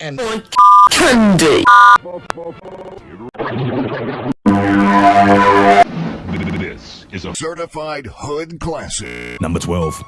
And candy. This is a Certified Hood Classic. Number 12.